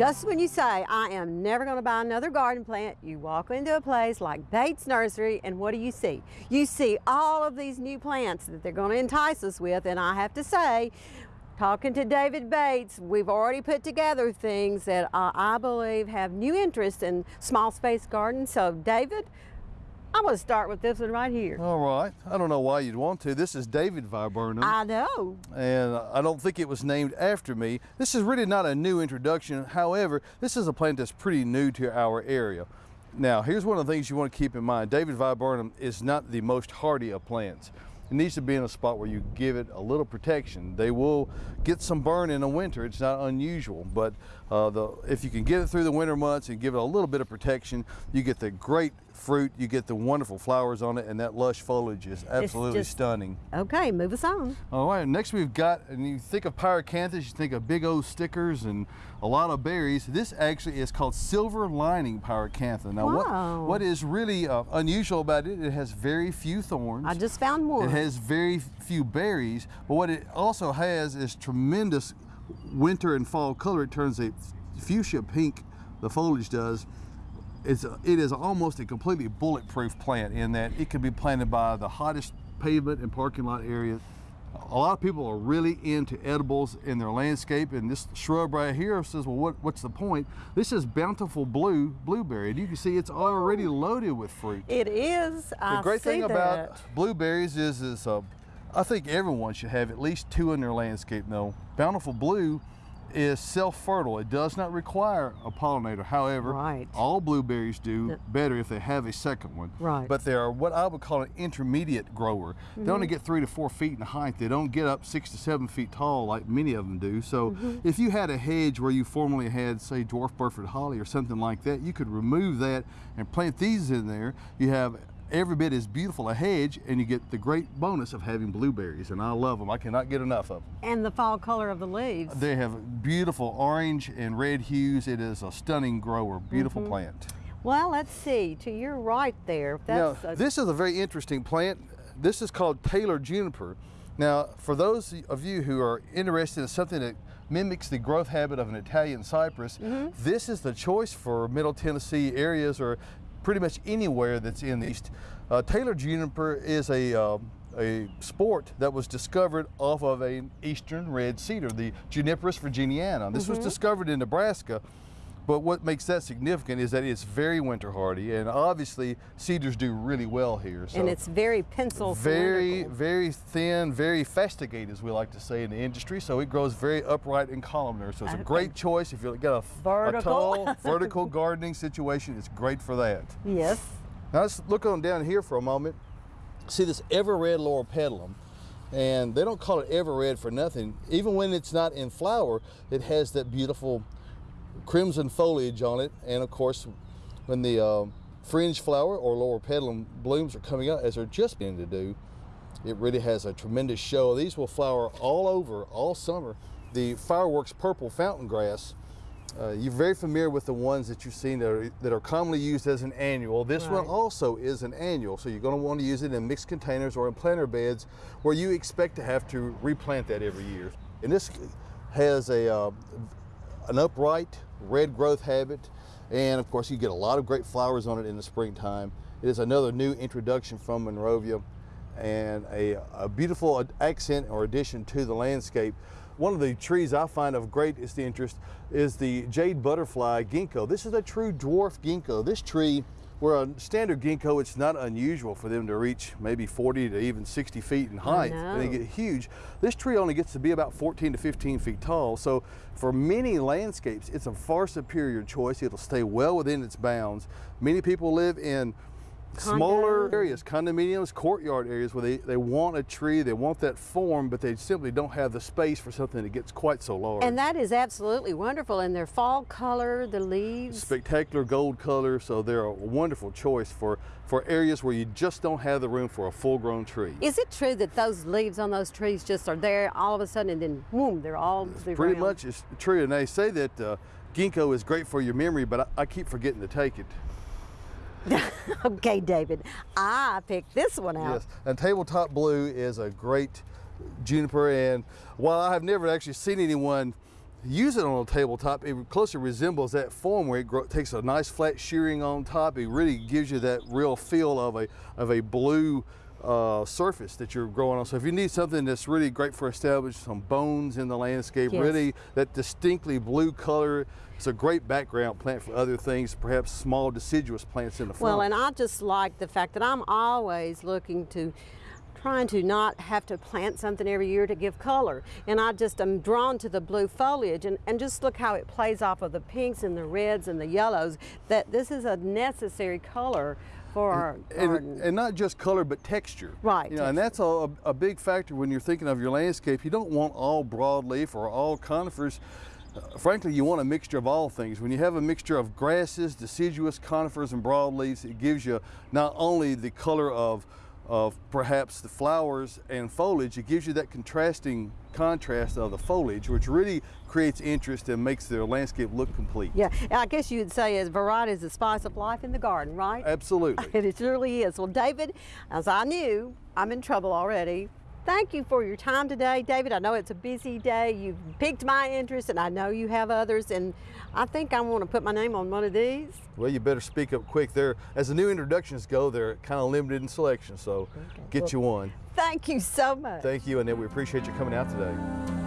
Just when you say, I am never going to buy another garden plant, you walk into a place like Bates Nursery, and what do you see? You see all of these new plants that they're going to entice us with, and I have to say, talking to David Bates, we've already put together things that uh, I believe have new interest in small space gardens. So, David, I'm going to start with this one right here. All right. I don't know why you'd want to. This is David Viburnum. I know. And I don't think it was named after me. This is really not a new introduction. However, this is a plant that's pretty new to our area. Now, here's one of the things you want to keep in mind. David Viburnum is not the most hardy of plants. It needs to be in a spot where you give it a little protection. They will get some burn in the winter. It's not unusual, but uh, the, if you can get it through the winter months and give it a little bit of protection, you get the great fruit, you get the wonderful flowers on it, and that lush foliage is absolutely just, stunning. Okay, move us on. All right, next we've got, and you think of pyracanthus, you think of big old stickers and a lot of berries. This actually is called silver lining pyracantha. Now, wow. what, what is really uh, unusual about it, it has very few thorns. I just found more. It has very few berries, but what it also has is tremendous winter and fall color. It turns a fuchsia pink, the foliage does, it's it is almost a completely bulletproof plant in that it can be planted by the hottest pavement and parking lot areas. A lot of people are really into edibles in their landscape, and this shrub right here says, well, what, what's the point? This is bountiful blue blueberry, and you can see it's already loaded with fruit. It is. The I great thing that. about blueberries is, is uh, I think everyone should have at least two in their landscape. Though bountiful blue is self-fertile. It does not require a pollinator. However, right. all blueberries do better if they have a second one. Right. But they are what I would call an intermediate grower. Mm -hmm. They only mm-hmm. get three to four feet in height. They don't get up six to seven feet tall like many of them do. So mm -hmm. if you had a hedge where you formerly had, say, dwarf Burford holly or something like that, you could remove that and plant these in there. You have every bit as beautiful a hedge and you get the great bonus of having blueberries and I love them. I cannot get enough of them. And the fall color of the leaves. They have beautiful orange and red hues. It is a stunning grower, beautiful mm -hmm. plant. Well, let's see, to your right there. That's now, this is a very interesting plant. This is called Taylor juniper. Now, for those of you who are interested in something that mimics the growth habit of an Italian cypress, mm -hmm. this is the choice for Middle Tennessee areas or pretty much anywhere that's in the East. Uh, Taylor juniper is a, uh, a sport that was discovered off of an eastern red cedar, the Juniperus virginiana. This mm -hmm. was mm-hmm. discovered in Nebraska but what makes that significant is that it's very winter hardy, and obviously cedars do really well here. So and it's very pencil Very, very thin, very fastigiate, as we like to say in the industry. So it grows very upright and columnar. So it's a great choice if you've got a, vertical. a tall, vertical gardening situation. It's great for that. Yes. Now let's look on down here for a moment. See this ever red loropetalum and they don't call it ever red for nothing. Even when it's not in flower, it has that beautiful crimson foliage on it. And of course, when the uh, fringe flower or loropetalum blooms are coming out, as they're just beginning to do, it really has a tremendous show. These will flower all over, all summer. The fireworks purple fountain grass, uh, you're very familiar with the ones that you've seen that are, that are commonly used as an annual. This right. one also is an annual, so you're going to want to use it in mixed containers or in planter beds where you expect to have to replant that every year. And this has a, uh, an upright red growth habit, and of course you get a lot of great flowers on it in the springtime. It is another new introduction from Monrovia and a, a beautiful accent or addition to the landscape. One of the trees I find of greatest interest is the jade butterfly ginkgo. This is a true dwarf ginkgo. This tree where a standard ginkgo, it's not unusual for them to reach maybe 40 to even 60 feet in height. And they get huge. This tree only gets to be about 14 to 15 feet tall. So for many landscapes, it's a far superior choice. It'll stay well within its bounds. Many people live in smaller areas, condominiums, courtyard areas where they, they want a tree, they want that form, but they simply don't have the space for something that gets quite so large. And that is absolutely wonderful. And their fall color, the leaves. Spectacular gold color, so they're a wonderful choice for, for areas where you just don't have the room for a full-grown tree. Is it true that those leaves on those trees just are there all of a sudden and then boom, they're all Pretty much it's true. And they say that uh, ginkgo is great for your memory, but I, I keep forgetting to take it. okay, David, I picked this one out. Yes, and tabletop blue is a great juniper, and while I have never actually seen anyone use it on a tabletop, it closely resembles that form where it takes a nice flat shearing on top. It really gives you that real feel of a, of a blue uh, surface that you're growing on. So if you need something that's really great for establishing some bones in the landscape, Yes. really that distinctly blue color, it's a great background plant for other things, perhaps small deciduous plants in the front. Well, and I just like the fact that I'm always looking to trying to not have to plant something every year to give color. And I just am drawn to the blue foliage and, and just look how it plays off of the pinks and the reds and the yellows, that this is a necessary color for our garden. and, and not just color but texture. Right, you know and that's a, a big factor when you're thinking of your landscape. You don't want all broadleaf or all conifers. Uh, frankly you want a mixture of all things. When you have a mixture of grasses deciduous conifers and broadleaves it gives you not only the color of of perhaps the flowers and foliage it gives you that contrasting contrast of the foliage which really creates interest and makes the landscape look complete yeah, I guess you'd say as variety is the spice of life in the garden, right? absolutely it surely is. Well, David, as I knew, I'm in trouble already. Thank you for your time today, David. I know it's a busy day. You've piqued my interest, and I know you have others. And I think I want to put my name on one of these. Well, you better speak up quick. There, as the new introductions go, they're kind of limited in selection, so get Well- you one. Thank you so much. Thank you, and we appreciate you coming out today.